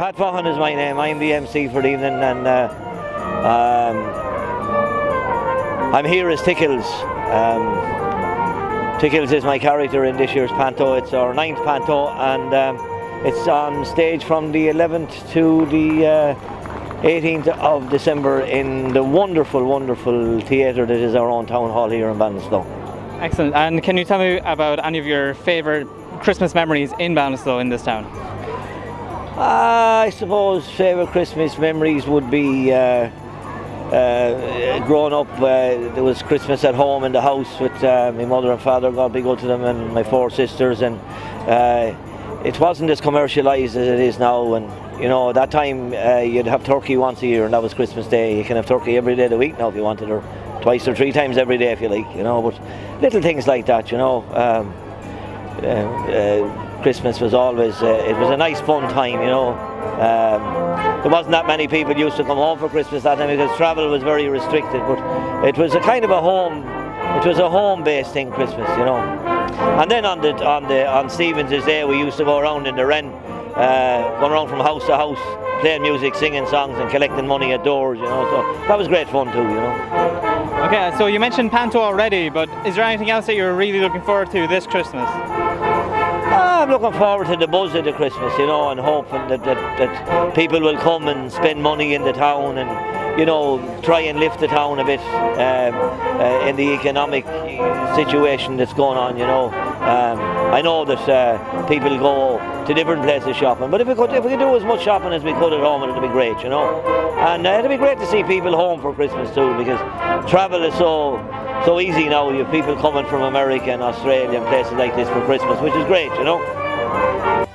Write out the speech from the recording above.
Pat Vaughan is my name. I'm the MC for the evening, and uh, um, I'm here as Tickles. Um, Tickles is my character in this year's Panto. It's our ninth Panto, and um, it's on stage from the 11th to the uh, 18th of December in the wonderful, wonderful theatre that is our own town hall here in Ballinasloe. Excellent. And can you tell me about any of your favourite Christmas memories in Ballinasloe in this town? Uh, I suppose favourite Christmas memories would be uh, uh, growing up. Uh, there was Christmas at home in the house with uh, my mother and father, God be good to them, and my four sisters. And uh, it wasn't as commercialised as it is now. And you know, at that time you'd have turkey once a year, and that was Christmas Day. You can have turkey every day of the week now if you wanted, or twice or three times every day if you like. You know, but little things like that. You know. Um, Christmas was always, uh, it was a nice fun time, you know. Um, there wasn't that many people used to come home for Christmas that time because travel was very restricted, but it was a kind of a home, it was a home-based thing, Christmas, you know. And then on the on the on Stevens's Day, we used to go around in the Wren, uh, going around from house to house, playing music, singing songs, and collecting money at doors, you know. So that was great fun too, you know. Okay, so you mentioned Panto already, but is there anything else that you're really looking forward to this Christmas? I'm looking forward to the buzz of the Christmas, you know, and hoping that, that, that people will come and spend money in the town and, you know, try and lift the town a bit um, uh, in the economic situation that's going on, you know. Um, I know that uh, people go to different places shopping, but if we could if we could do as much shopping as we could at home, it'd be great, you know. And uh, it'd be great to see people home for Christmas too, because travel is so so easy now. You have people coming from America and Australia and places like this for Christmas, which is great, you know.